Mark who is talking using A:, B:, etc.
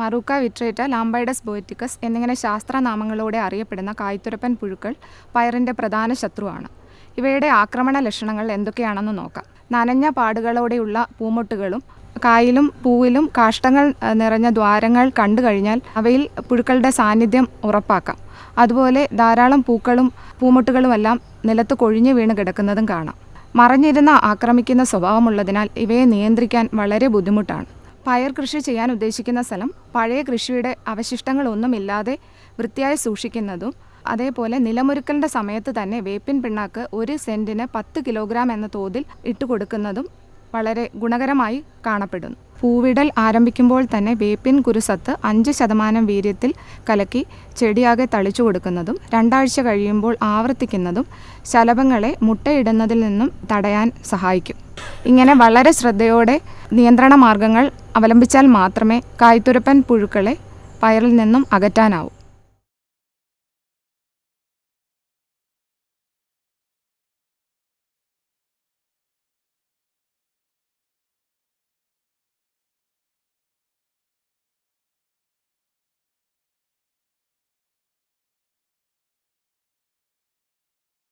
A: മറൂക്ക വിട്രേറ്റ ലാംബൈഡസ് ബോയറ്റിക്കസ് എന്നിങ്ങനെ ശാസ്ത്രനാമങ്ങളോടെ അറിയപ്പെടുന്ന കായ്ത്തുരപ്പൻ പുഴുക്കൾ പയറിന്റെ പ്രധാന ശത്രുവാണ്. ഇവയുടെ ആക്രമണ ലക്ഷണങ്ങൾ എന്തൊക്കെയാണെന്ന് നോക്കാം. നനഞ്ഞ പാടുകളോടെയുള്ള പൂമൊട്ടുകളും കായിലും പൂവിലും കാഷ്ടങ്ങൾ നിറഞ്ഞ ദ്വാരങ്ങൾ കണ്ടു കഴിഞ്ഞാൽ അവയിൽ പുഴുക്കളുടെ സാന്നിധ്യം ഉറപ്പാക്കാം. അതുപോലെ ധാരാളം പൂക്കളും പൂമൊട്ടുകളുമെല്ലാം നിലത്ത് കൊഴിഞ്ഞു വീണ് കിടക്കുന്നതും കാണാം. മറഞ്ഞിരുന്ന ആക്രമിക്കുന്ന സ്വഭാവമുള്ളതിനാൽ ഇവയെ നിയന്ത്രിക്കാൻ വളരെ ബുദ്ധിമുട്ടാണ്. പയർ കൃഷി ചെയ്യാൻ ഉദ്ദേശിക്കുന്ന സ്ഥലം പഴയ കൃഷിയുടെ അവശിഷ്ടങ്ങളൊന്നുമില്ലാതെ വൃത്തിയായി സൂക്ഷിക്കുന്നതും അതേപോലെ നിലമൊരുക്കലിന്റെ സമയത്ത് തന്നെ വേപ്പിൻ പിണ്ണാക്ക് ഒരു സെന്റിന് പത്ത് കിലോഗ്രാം എന്ന തോതിൽ ഇട്ടുകൊടുക്കുന്നതും വളരെ ഗുണകരമായി കാണപ്പെടുന്നു. പൂവിടൽ ആരംഭിക്കുമ്പോൾ തന്നെ വേപ്പിൻ കുരുസത്ത് അഞ്ച് ശതമാനം വീര്യത്തിൽ കലക്കി ചെടിയാകെ തളിച്ചു കൊടുക്കുന്നതും രണ്ടാഴ്ച കഴിയുമ്പോൾ ആവർത്തിക്കുന്നതും ശലഭങ്ങളെ മുട്ടയിടുന്നതിൽ നിന്നും തടയാൻ സഹായിക്കും. ഇങ്ങനെ വളരെ ശ്രദ്ധയോടെ നിയന്ത്രണ മാർഗങ്ങൾ അവലംബിച്ചാൽ മാത്രമേ കായ്ത്തുരപ്പൻ പുഴുക്കളെ പയറിൽ നിന്നും അകറ്റാനാവൂ.